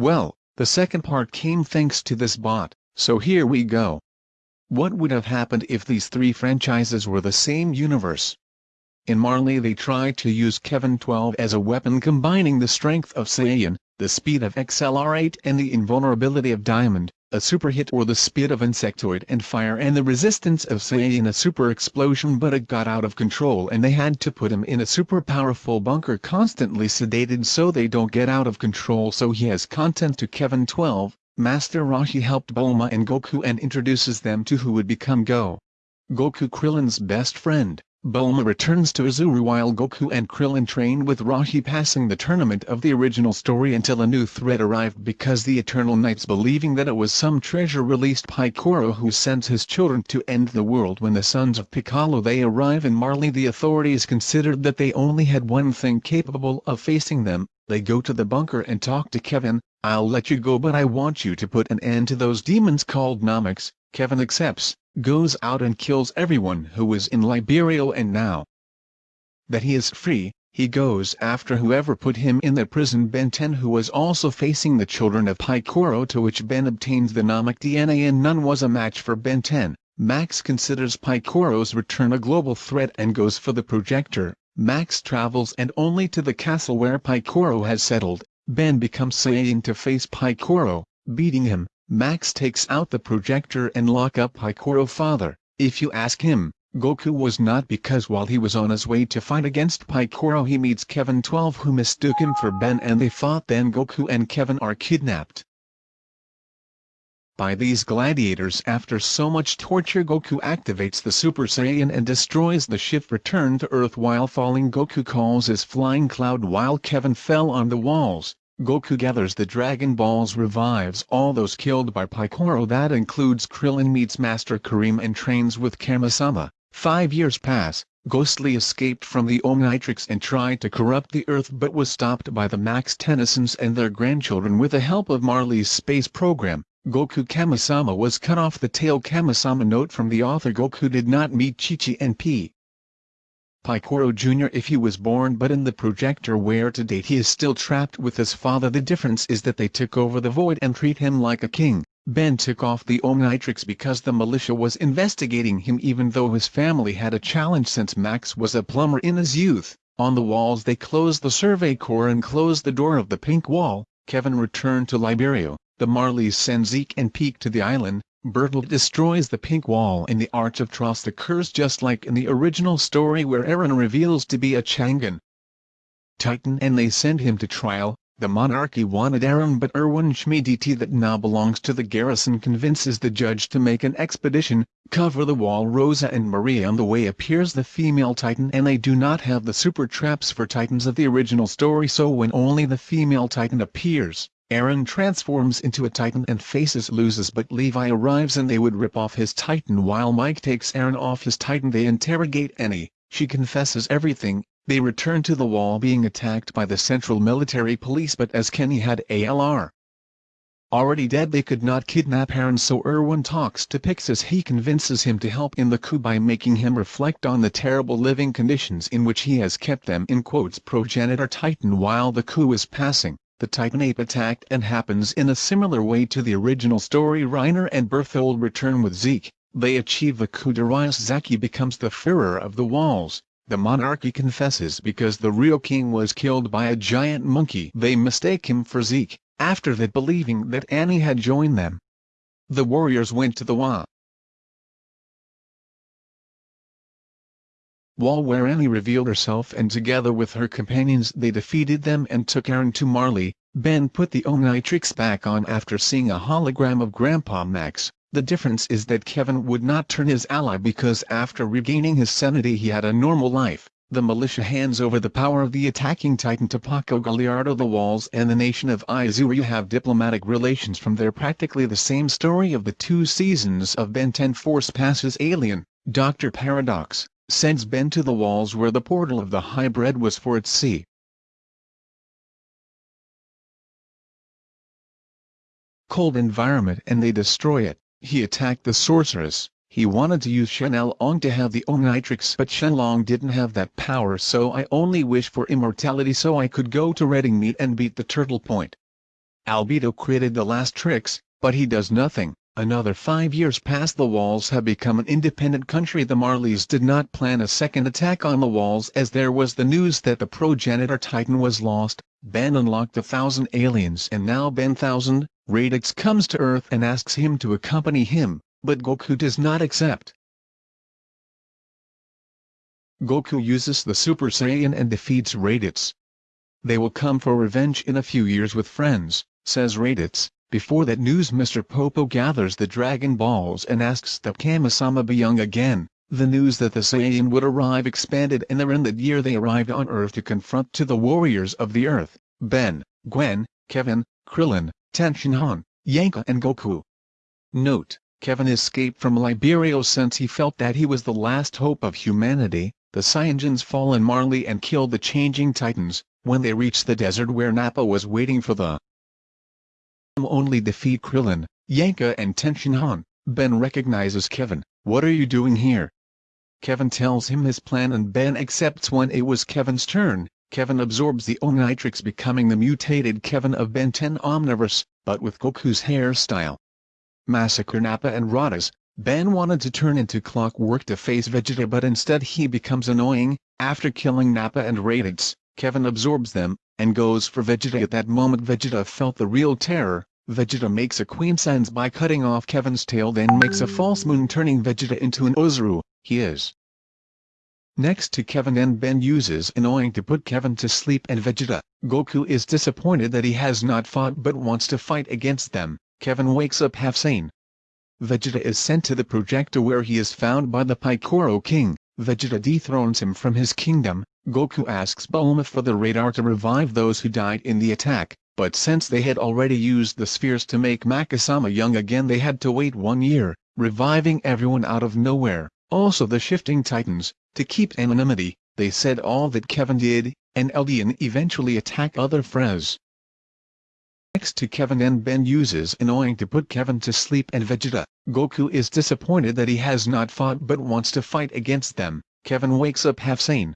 Well, the second part came thanks to this bot, so here we go. What would have happened if these three franchises were the same universe? In Marley they tried to use Kevin 12 as a weapon combining the strength of Saiyan, the speed of XLR8 and the invulnerability of Diamond, a super hit or the speed of Insectoid and fire and the resistance of Say in a super explosion but it got out of control and they had to put him in a super powerful bunker constantly sedated so they don't get out of control so he has content to Kevin 12, Master Roshi helped Bulma and Goku and introduces them to who would become Go. Goku Krillin's best friend. Bulma returns to Uzuru while Goku and Krillin train with Roshi passing the tournament of the original story until a new threat arrived because the Eternal Knights believing that it was some treasure released Piccolo who sends his children to end the world when the sons of Piccolo they arrive in Marley the authorities considered that they only had one thing capable of facing them, they go to the bunker and talk to Kevin, I'll let you go but I want you to put an end to those demons called Nameks, Kevin accepts goes out and kills everyone who was in Liberio and now that he is free, he goes after whoever put him in that prison Ben 10 who was also facing the children of Piccolo to which Ben obtains the Namek DNA and none was a match for Ben 10. Max considers Piccolo's return a global threat and goes for the projector. Max travels and only to the castle where Piccolo has settled. Ben becomes Saiyan to face Piccolo, beating him, Max takes out the projector and lock up Piccolo father. If you ask him, Goku was not because while he was on his way to fight against Piccolo he meets Kevin 12 who mistook him for Ben and they fought then Goku and Kevin are kidnapped. By these gladiators after so much torture Goku activates the Super Saiyan and destroys the ship return to Earth while falling Goku calls his flying cloud while Kevin fell on the walls. Goku gathers the Dragon Balls revives all those killed by Piccolo that includes Krillin meets Master Karin and trains with Kami-sama. Five years pass, Ghostly escaped from the Omnitrix and tried to corrupt the Earth but was stopped by the Max Tennysons and their grandchildren with the help of Marley's space program. Goku Kami-sama was cut off the tail Kami-sama note from the author Goku did not meet Chi-Chi and P. Piccolo Jr. if he was born but in the projector where to date he is still trapped with his father the difference is that they took over the void and treat him like a king. Ben took off the Omnitrix because the militia was investigating him even though his family had a challenge since Max was a plumber in his youth. On the walls they closed the survey corps and closed the door of the pink wall. Kevin returned to Liberio. The Marleys send Zeke and Pieck to the island, Bertolt destroys the pink wall and the Arch of Trust occurs just like in the original story where Eren reveals to be a Changan Titan and they send him to trial. The monarchy wanted Eren but Erwin Smith that now belongs to the garrison convinces the judge to make an expedition, cover the wall Rosa and Maria on the way appears the female Titan and they do not have the super traps for Titans of the original story so when only the female Titan appears, Eren transforms into a Titan and faces loses but Levi arrives and they would rip off his Titan while Mike takes Eren off his Titan. They interrogate Annie, she confesses everything, they return to the wall being attacked by the Central Military Police but as Kenny had ALR already dead they could not kidnap Eren so Erwin talks to Pixis. He convinces him to help in the coup by making him reflect on the terrible living conditions in which he has kept them in quotes progenitor Titan while the coup is passing the Titan Ape attacked and happens in a similar way to the original story Reiner and Berthold return with Zeke, they achieve the coup Darius Zaki becomes the Führer of the Walls, the monarchy confesses because the real king was killed by a giant monkey they mistake him for Zeke, after that believing that Annie had joined them. The warriors went to the Wa. Annie revealed herself and together with her companions they defeated them and took Eren to Marley. Ben put the Omnitrix back on after seeing a hologram of Grandpa Max. The difference is that Kevin would not turn his ally because after regaining his sanity he had a normal life. The militia hands over the power of the attacking titan to Porco Galliard the walls and the nation of Izuru have diplomatic relations from there practically the same story of the two seasons of Ben 10 Force passes Alien, Dr. Paradox, sends Ben to the walls where the portal of the hybrid was for its sea. cold environment and they destroy it. He attacked the sorceress. He wanted to use Shenlong to have the Omnitrix but Shenlong didn't have that power so I only wish for immortality so I could go to Redding Meet and beat the Turtle Point. Albedo created the last tricks, but he does nothing. Another five years pass the walls have become an independent country the Marleys did not plan a second attack on the walls as there was the news that the progenitor Titan was lost, Ben unlocked a thousand aliens and now Ben thousand, Raditz comes to Earth and asks him to accompany him, but Goku does not accept. Goku uses the Super Saiyan and defeats Raditz. They will come for revenge in a few years with friends, says Raditz. Before that news Mr. Popo gathers the Dragon Balls and asks that Kamisama be young again. The news that the Saiyan would arrive expanded and around that year they arrived on Earth to confront to the warriors of the Earth, Ben, Gwen, Kevin, Krillin, Tenshinhan, Yamcha and Goku. Note, Kevin escaped from Liberio since he felt that he was the last hope of humanity, the Saiyans fall in Marley and kill the changing titans, when they reach the desert where Nappa was waiting for the only defeat Krillin, Yamcha and Tenshinhan, Ben recognizes Kevin, what are you doing here? Kevin tells him his plan and Ben accepts when it was Kevin's turn, Kevin absorbs the Omnitrix becoming the mutated Kevin of Ben 10 Omniverse, but with Goku's hairstyle. Massacre Nappa and Raditz, Ben wanted to turn into clockwork to face Vegeta but instead he becomes annoying, after killing Nappa and Raditz, Kevin absorbs them, and goes for Vegeta. At that moment Vegeta felt the real terror, Vegeta makes a Queen sense by cutting off Kevin's tail then makes a false moon turning Vegeta into an Ozaru, he is. Next to Kevin and Ben uses annoying to put Kevin to sleep and Vegeta, Goku is disappointed that he has not fought but wants to fight against them, Kevin wakes up half sane. Vegeta is sent to the projector where he is found by the Piccolo King, Vegeta dethrones him from his kingdom, Goku asks Bulma for the radar to revive those who died in the attack, but since they had already used the spheres to make Makisama young again they had to wait one year, reviving everyone out of nowhere, also the shifting titans, to keep anonymity, they said all that Kevin did, and Eldian eventually attack other Frez. Next to Kevin and Ben uses annoying to put Kevin to sleep and Vegeta, Goku is disappointed that he has not fought but wants to fight against them, Kevin wakes up half sane.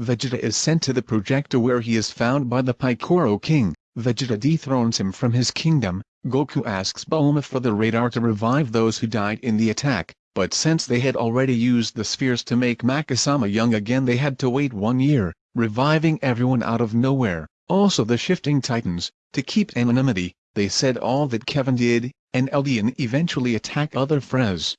Vegeta is sent to the projector where he is found by the Piccolo King, Vegeta dethrones him from his kingdom, Goku asks Bulma for the radar to revive those who died in the attack, but since they had already used the spheres to make Makisama young again they had to wait one year, reviving everyone out of nowhere, also the shifting titans, to keep anonymity, they said all that Kevin did, and Eldian eventually attack other Frez.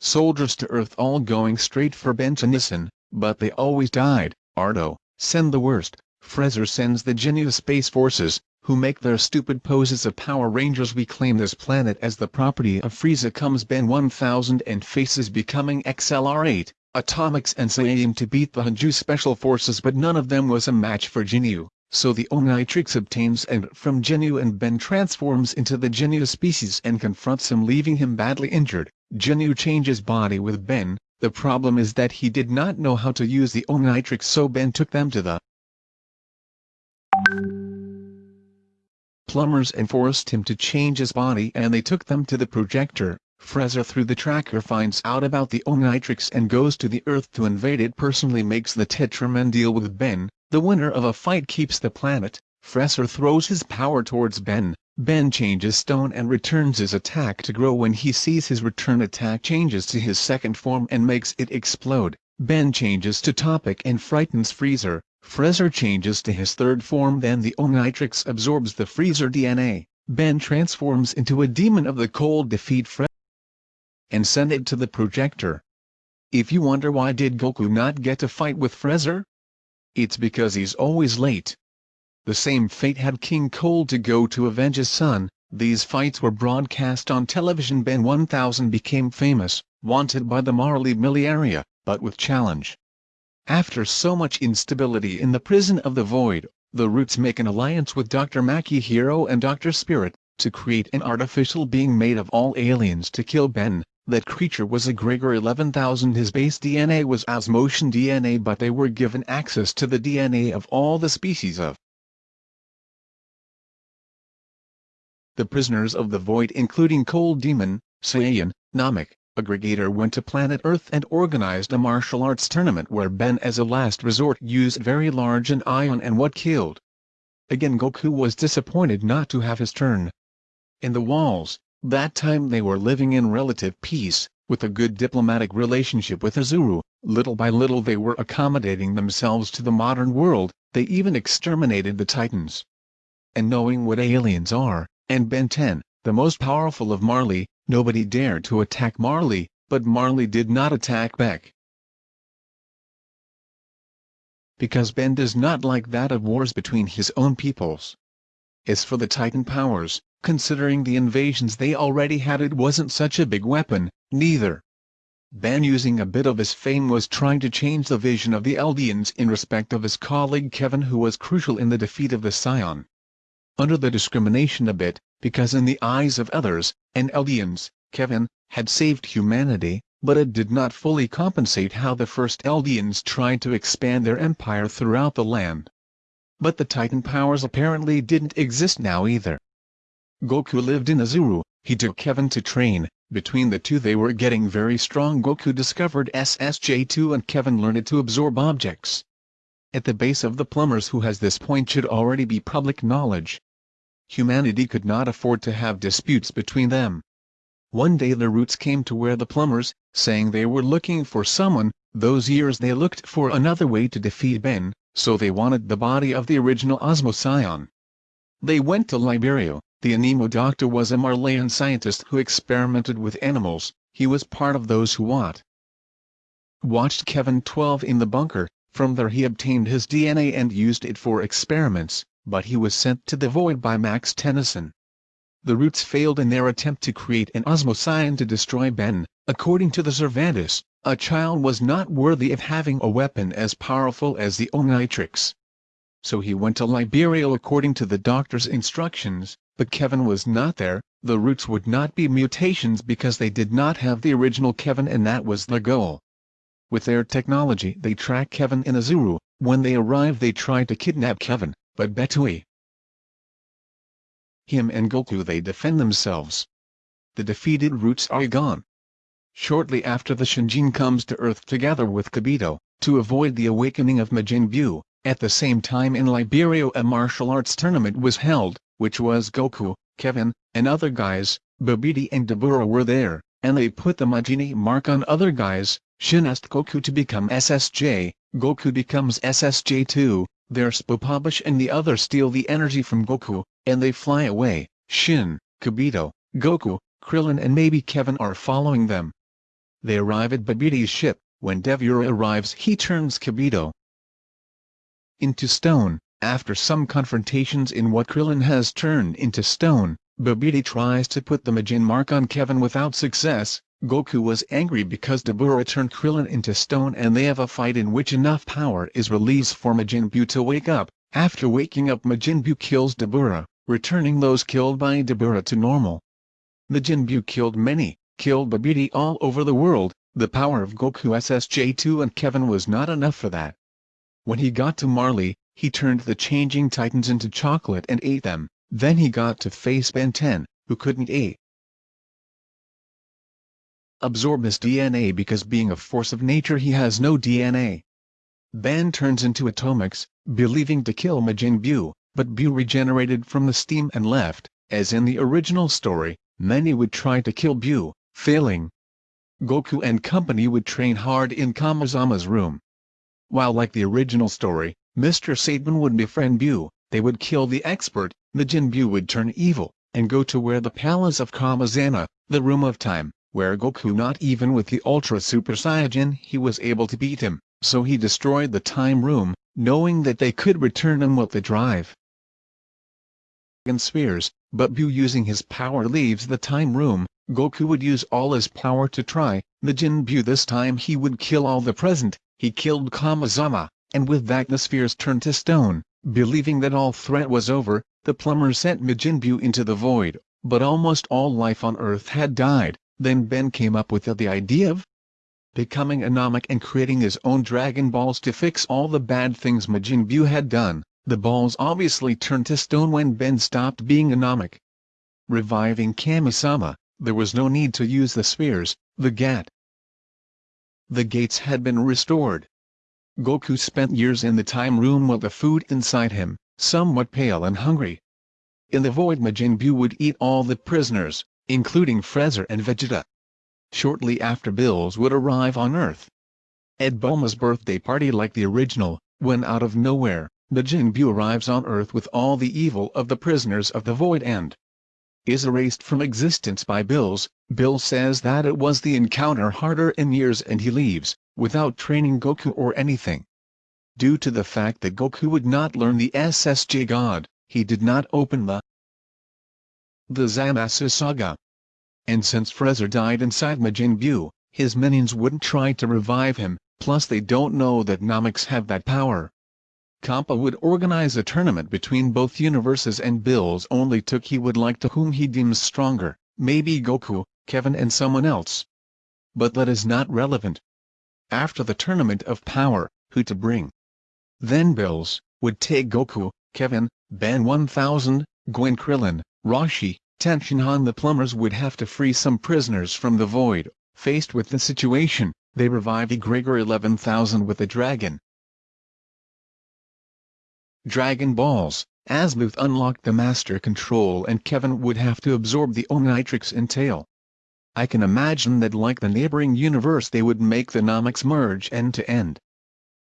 Soldiers to Earth all going straight for Ben Tennyson, but they always died, Ardo, send the worst, Frezer sends the Ginyu Space Forces, who make their stupid poses of Power Rangers. We claim this planet as the property of Frieza. Comes Ben 1000 and faces becoming XLR8, Atomix and Saiyan to beat the Hanju Special Forces but none of them was a match for Ginyu, so the Omnitrix obtains and from Ginyu and Ben transforms into the Ginyu species and confronts him leaving him badly injured, Ginyu changes body with Ben, the problem is that he did not know how to use the Omnitrix so Ben took them to the plumbers and forced him to change his body and they took them to the projector. Frieza through the tracker finds out about the Omnitrix and goes to the Earth to invade it. Personally makes the Tetraman deal with Ben, the winner of a fight keeps the planet, Frieza throws his power towards Ben, Ben changes stone and returns his attack to grow. When he sees his return attack changes to his second form and makes it explode, Ben changes to Topic and frightens Freezer, Freezer changes to his third form then the Omnitrix absorbs the Freezer DNA, Ben transforms into a demon of the cold defeat Freezer and send it to the projector. If you wonder why did Goku not get to fight with Freezer? It's because he's always late. The same fate had King Cold to go to avenge his son, these fights were broadcast on television Ben 1000 became famous, wanted by the Marley Miliaria, but with challenge. After so much instability in the prison of the void, the Roots make an alliance with Dr. Maki Hero and Dr. Spirit, to create an artificial being made of all aliens to kill Ben. That creature was a Gregor 11000 his base DNA was Osmosian DNA but they were given access to the DNA of all the species of the prisoners of the void including Cold Demon, Saiyan, Namek, aggregator went to planet Earth and organized a martial arts tournament where Ben as a last resort used very large an ion and what killed again Goku was disappointed not to have his turn. In the walls, that time they were living in relative peace, with a good diplomatic relationship with Azuru, little by little they were accommodating themselves to the modern world, they even exterminated the Titans. And knowing what aliens are, and Ben 10, the most powerful of Marley, nobody dared to attack Marley, but Marley did not attack back. Because Ben does not like that of wars between his own peoples. As for the Titan powers, considering the invasions they already had it wasn't such a big weapon, neither. Ben using a bit of his fame was trying to change the vision of the Eldians in respect of his colleague Kevin who was crucial in the defeat of the Scion. Under the discrimination a bit, because in the eyes of others, and Eldians, Kevin, had saved humanity, but it did not fully compensate how the first Eldians tried to expand their empire throughout the land. But the Titan powers apparently didn't exist now either. Goku lived in Azuru, he took Kevin to train, between the two they were getting very strong Goku discovered SSJ2 and Kevin learned to absorb objects. At the base of the plumbers who has this point should already be public knowledge. Humanity could not afford to have disputes between them. One day the roots came to where the plumbers, saying they were looking for someone, those years they looked for another way to defeat Ben, so they wanted the body of the original Osmosian. They went to Liberio, the Animo doctor was a Marleyan scientist who experimented with animals, he was part of those who what? Watched Kevin 12 in the bunker, from there he obtained his DNA and used it for experiments, but he was sent to the void by Max Tennyson. The Roots failed in their attempt to create an Osmosian to destroy Ben, according to the Servantis, a child was not worthy of having a weapon as powerful as the Omnitrix. So he went to Liberio according to the doctor's instructions, but Kevin was not there, the roots would not be mutations because they did not have the original Kevin and that was the goal. With their technology they track Kevin in Azuru, when they arrive they try to kidnap Kevin, but Betui. Him and Goku they defend themselves. The defeated roots are gone. Shortly after the Shinjin comes to Earth together with Kibito, to avoid the awakening of Majin Buu, at the same time in Liberia a martial arts tournament was held, which was Goku, Kevin, and other guys, Babidi and Dabura were there, and they put the Majini mark on other guys, Shin asked Goku to become SSJ, Goku becomes SSJ2, their Spopovich and the others steal the energy from Goku, and they fly away, Shin, Kibito, Goku, Krillin and maybe Kevin are following them. They arrive at Babidi's ship, when Dabura arrives he turns Kibito into stone, after some confrontations in what Krillin has turned into stone, Babidi tries to put the Majin mark on Kevin without success, Goku was angry because Dabura turned Krillin into stone and they have a fight in which enough power is released for Majin Buu to wake up, after waking up Majin Buu kills Dabura, returning those killed by Dabura to normal. Majin Buu killed many, killed Babidi all over the world, the power of Goku SSJ2 and Kevin was not enough for that. When he got to Marley, he turned the changing titans into chocolate and ate them, then he got to face Ben 10, who couldn't eat. Absorb his DNA because being a force of nature he has no DNA. Ben turns into Atomix, believing to kill Majin Buu, but Buu regenerated from the steam and left, as in the original story, many would try to kill Buu, failing. Goku and company would train hard in Kamazama's room. While like the original story, Mr. Satan would befriend Buu, they would kill the expert, Majin Buu would turn evil, and go to where the palace of Kamazana, the room of time, where Goku not even with the Ultra Super Saiyan he was able to beat him, so he destroyed the time room, knowing that they could return him with the drive and spheres, but Buu using his power leaves the time room, Goku would use all his power to try, Majin Buu this time he would kill all the present, he killed Kamazama, and with that the spheres turned to stone. Believing that all threat was over, the plumber sent Majin Buu into the void, but almost all life on Earth had died. Then Ben came up with the idea of becoming Anomic and creating his own Dragon Balls to fix all the bad things Majin Buu had done. The balls obviously turned to stone when Ben stopped being Anomic. Reviving Kamisama, there was no need to use the spheres, the GAT. The gates had been restored, Goku spent years in the time room while the food inside him, somewhat pale and hungry. In the void Majin Buu would eat all the prisoners, including Freezer and Vegeta. Shortly after Bills would arrive on Earth. Ed Bulma's birthday party like the original, when out of nowhere, Majin Buu arrives on Earth with all the evil of the prisoners of the void and is erased from existence by Bills. Bill says that it was the encounter harder in years and he leaves, without training Goku or anything. Due to the fact that Goku would not learn the SSJ God, he did not open the the Zamasu saga. And since Freezer died inside Majin Buu, his minions wouldn't try to revive him, plus they don't know that Nameks have that power. Kappa would organize a tournament between both universes and Bills only took he would like to whom he deems stronger, maybe Goku, Kevin and someone else. But that is not relevant. After the tournament of power, who to bring? Then Bills, would take Goku, Kevin, Ben 1000, Gwen Krillin, Roshi, Tenshinhan the plumbers would have to free some prisoners from the void. Faced with the situation, they revive Egregor 11000 with a dragon. Dragon Balls, Azmuth unlocked the Master Control and Kevin would have to absorb the Omnitrix entail. I can imagine that like the neighboring universe they would make the Nameks merge end to end.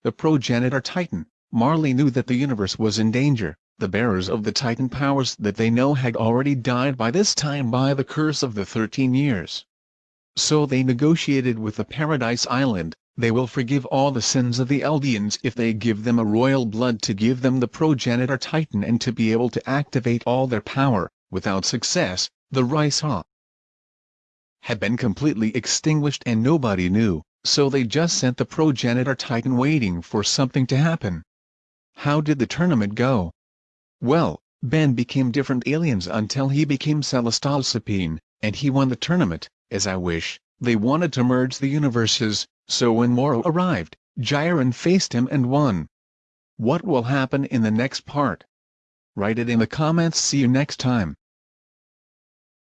The progenitor Titan, Marley knew that the universe was in danger, the bearers of the Titan powers that they know had already died by this time by the curse of the 13 years. So they negotiated with the Paradise Island, they will forgive all the sins of the Eldians if they give them a royal blood to give them the progenitor titan and to be able to activate all their power, without success, the Raisa had been completely extinguished and nobody knew, so they just sent the progenitor titan waiting for something to happen. How did the tournament go? Well, Ben became different aliens until he became Celestialsapien, and he won the tournament, as I wish, they wanted to merge the universes, so when Moro arrived, Jiren faced him and won. What will happen in the next part? Write it in the comments see you next time.